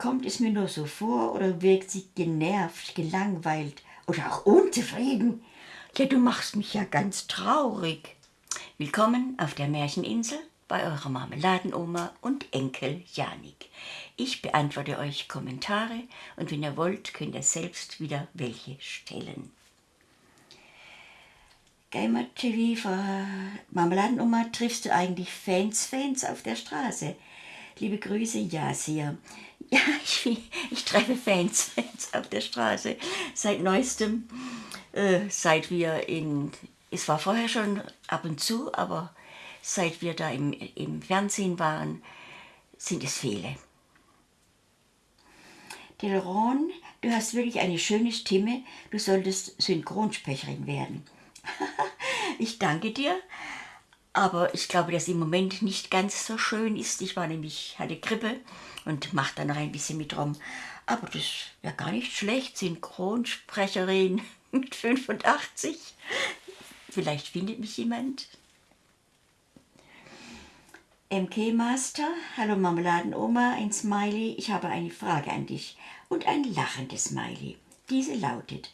Kommt es mir nur so vor oder wirkt sie genervt, gelangweilt oder auch unzufrieden? Ja, du machst mich ja ganz traurig. Willkommen auf der Märcheninsel bei eurer Marmeladenoma und Enkel Janik. Ich beantworte euch Kommentare und wenn ihr wollt, könnt ihr selbst wieder welche stellen. Geimer TV, Marmeladenoma, triffst du eigentlich Fans, Fans auf der Straße? Liebe Grüße, ja, sehr. Ja, ich, ich treffe Fans, Fans auf der Straße. Seit neuestem, äh, seit wir in, es war vorher schon ab und zu, aber seit wir da im, im Fernsehen waren, sind es viele. Delron, du hast wirklich eine schöne Stimme, du solltest Synchronsprecherin werden. ich danke dir, aber ich glaube, dass im Moment nicht ganz so schön ist. Ich war nämlich, hatte Grippe und mache da noch ein bisschen mit rum. Aber das wäre gar nicht schlecht, Synchronsprecherin mit 85. Vielleicht findet mich jemand. MK Master, hallo Marmeladenoma, ein Smiley, ich habe eine Frage an dich und ein lachendes Smiley. Diese lautet,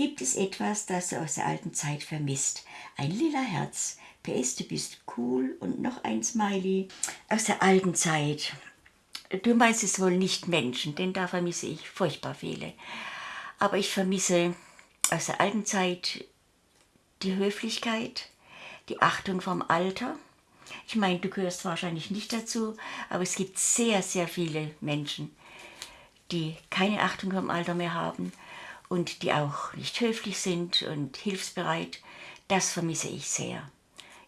gibt es etwas, das du aus der alten Zeit vermisst? Ein lila Herz, PS, du bist cool und noch ein Smiley aus der alten Zeit. Du meinst es wohl nicht Menschen, denn da vermisse ich furchtbar viele. Aber ich vermisse aus der alten Zeit die Höflichkeit, die Achtung vom Alter, ich meine, du gehörst wahrscheinlich nicht dazu, aber es gibt sehr, sehr viele Menschen, die keine Achtung vom Alter mehr haben und die auch nicht höflich sind und hilfsbereit. Das vermisse ich sehr.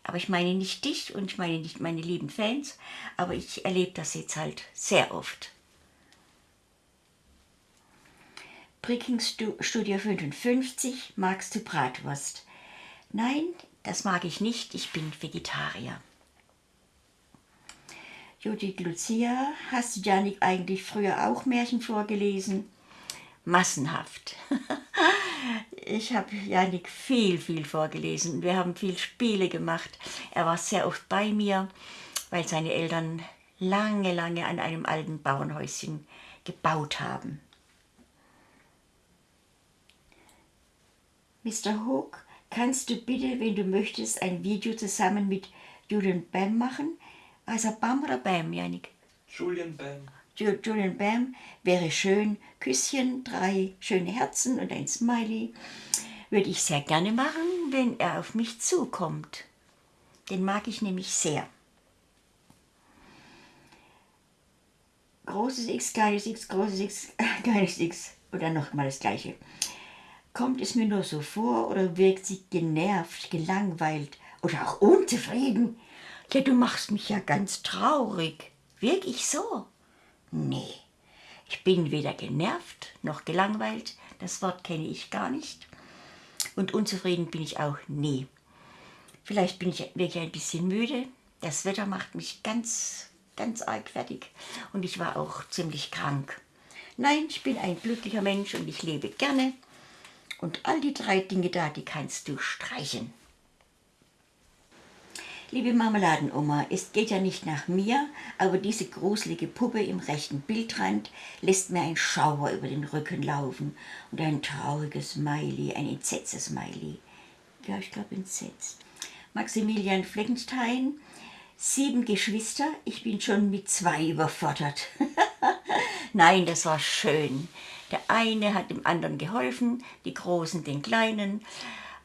Aber ich meine nicht dich und ich meine nicht meine lieben Fans, aber ich erlebe das jetzt halt sehr oft. Breaking Studio 55, magst du Bratwurst? Nein, das mag ich nicht, ich bin Vegetarier. Judith Lucia, hast du Janik eigentlich früher auch Märchen vorgelesen? Massenhaft. ich habe Janik viel, viel vorgelesen. Wir haben viel Spiele gemacht. Er war sehr oft bei mir, weil seine Eltern lange, lange an einem alten Bauernhäuschen gebaut haben. Mr. Hook, kannst du bitte, wenn du möchtest, ein Video zusammen mit Julian Bam machen? Also Bam oder Bam, Janik? Julian Bam. Julian Bam wäre schön. Küsschen, drei schöne Herzen und ein Smiley. Würde ich sehr gerne machen, wenn er auf mich zukommt. Den mag ich nämlich sehr. Großes X, kleines X, großes X, kleines X. Oder nochmal das gleiche. Kommt es mir nur so vor oder wirkt sie genervt, gelangweilt oder auch unzufrieden? Ja, du machst mich ja ganz traurig. Wirklich so? Nee, ich bin weder genervt noch gelangweilt. Das Wort kenne ich gar nicht. Und unzufrieden bin ich auch nie. Vielleicht bin ich wirklich ein bisschen müde. Das Wetter macht mich ganz, ganz arg fertig. Und ich war auch ziemlich krank. Nein, ich bin ein glücklicher Mensch und ich lebe gerne. Und all die drei Dinge da, die kannst du streichen. Liebe Marmeladenoma, es geht ja nicht nach mir, aber diese gruselige Puppe im rechten Bildrand lässt mir ein Schauer über den Rücken laufen und ein trauriges Smiley, ein entsetztes Smiley. Ja, ich glaube entsetzt. Maximilian Fleckenstein, sieben Geschwister, ich bin schon mit zwei überfordert. Nein, das war schön. Der eine hat dem anderen geholfen, die Großen den Kleinen.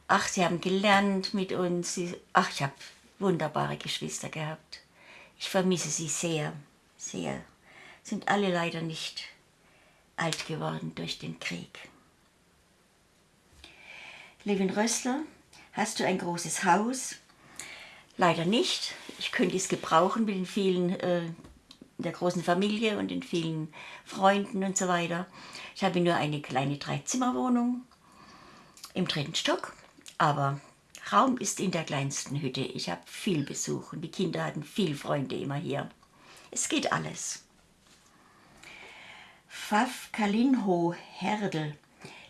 Ach, sie haben gelernt mit uns. Ach, ich habe wunderbare Geschwister gehabt. Ich vermisse sie sehr, sehr. Sind alle leider nicht alt geworden durch den Krieg. Levin Rössler, hast du ein großes Haus? Leider nicht. Ich könnte es gebrauchen mit den vielen, äh, der großen Familie und den vielen Freunden und so weiter. Ich habe nur eine kleine Dreizimmerwohnung im dritten Stock, aber Raum ist in der kleinsten Hütte. Ich habe viel Besuch und die Kinder hatten viel Freunde immer hier. Es geht alles. Pfaff Kalinho Herdel.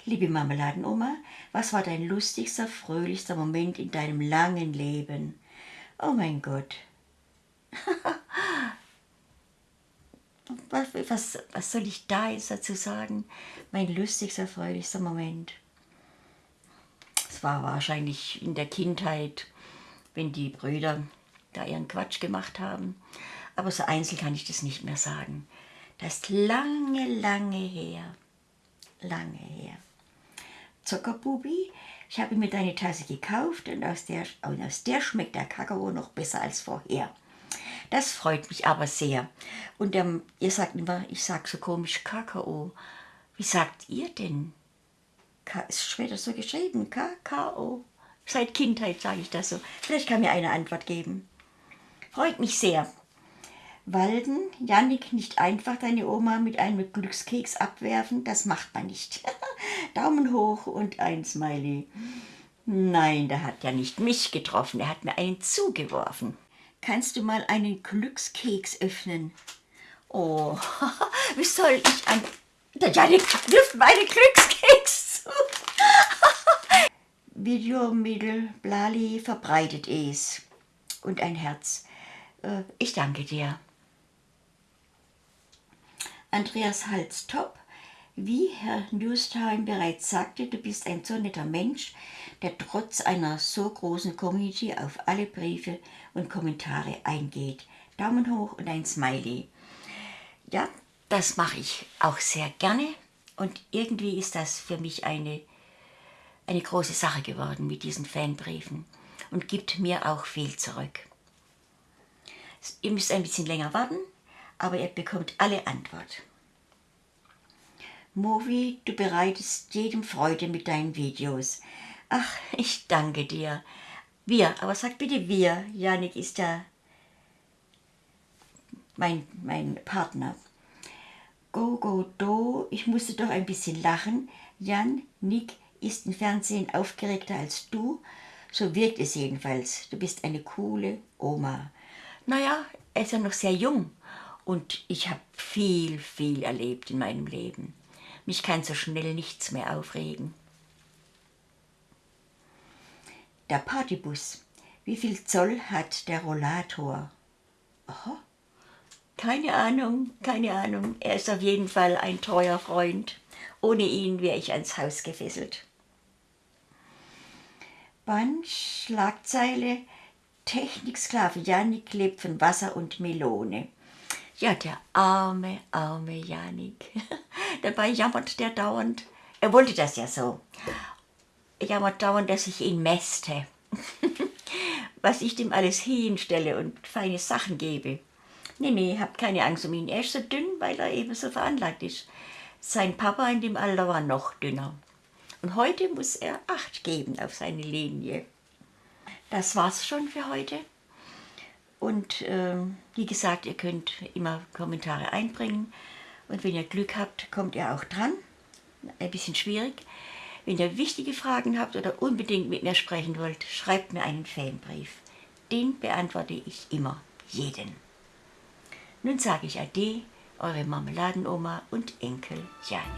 Liebe Marmeladenoma, was war dein lustigster, fröhlichster Moment in deinem langen Leben? Oh mein Gott. was, was, was soll ich da jetzt dazu sagen? Mein lustigster, fröhlichster Moment. Es war wahrscheinlich in der Kindheit, wenn die Brüder da ihren Quatsch gemacht haben. Aber so einzeln kann ich das nicht mehr sagen. Das ist lange, lange her. Lange her. Zuckerbubi, ich habe mir deine Tasse gekauft und aus der, und aus der schmeckt der Kakao noch besser als vorher. Das freut mich aber sehr. Und ähm, ihr sagt immer, ich sage so komisch Kakao. Wie sagt ihr denn? Ist später so geschrieben, Kakao. Seit Kindheit sage ich das so. Vielleicht kann mir eine Antwort geben. Freut mich sehr. Walden, Jannik, nicht einfach deine Oma mit einem Glückskeks abwerfen, das macht man nicht. Daumen hoch und ein Smiley. Nein, der hat ja nicht mich getroffen, er hat mir einen zugeworfen. Kannst du mal einen Glückskeks öffnen? Oh, wie soll ich an... Der Janik wirft meine Glückskeks zu. Videomittel Blali verbreitet es. Und ein Herz. Äh, ich danke dir. Andreas Hals top. Wie Herr Newstime bereits sagte, du bist ein so netter Mensch, der trotz einer so großen Community auf alle Briefe und Kommentare eingeht. Daumen hoch und ein Smiley. Ja, das mache ich auch sehr gerne und irgendwie ist das für mich eine, eine große Sache geworden mit diesen Fanbriefen und gibt mir auch viel zurück. Ihr müsst ein bisschen länger warten, aber ihr bekommt alle Antwort. Movi, du bereitest jedem Freude mit deinen Videos. Ach, ich danke dir. Wir, aber sag bitte wir. Janik ist ja mein, mein Partner. Go, go, do. Ich musste doch ein bisschen lachen. Jan, Nick ist im Fernsehen aufgeregter als du. So wirkt es jedenfalls. Du bist eine coole Oma. Naja, er ist ja noch sehr jung. Und ich habe viel, viel erlebt in meinem Leben. Mich kann so schnell nichts mehr aufregen. Der Partybus. Wie viel Zoll hat der Rollator? Aha. Keine Ahnung, keine Ahnung. Er ist auf jeden Fall ein treuer Freund. Ohne ihn wäre ich ans Haus gefesselt. Band, Schlagzeile, Techniksklave Janik lebt von Wasser und Melone. Ja, der arme, arme Janik. Dabei jammert der dauernd. Er wollte das ja so. Er jammert dauernd, dass ich ihn mäste. Was ich dem alles hinstelle und feine Sachen gebe. Nee, nee, habt keine Angst um ihn. Er ist so dünn, weil er eben so veranlagt ist. Sein Papa in dem Alter war noch dünner. Und heute muss er Acht geben auf seine Linie. Das war's schon für heute. Und äh, wie gesagt, ihr könnt immer Kommentare einbringen. Und wenn ihr Glück habt, kommt ihr auch dran. Ein bisschen schwierig. Wenn ihr wichtige Fragen habt oder unbedingt mit mir sprechen wollt, schreibt mir einen Fanbrief. Den beantworte ich immer, jeden. Nun sage ich Ade, eure Marmeladenoma und Enkel Jani.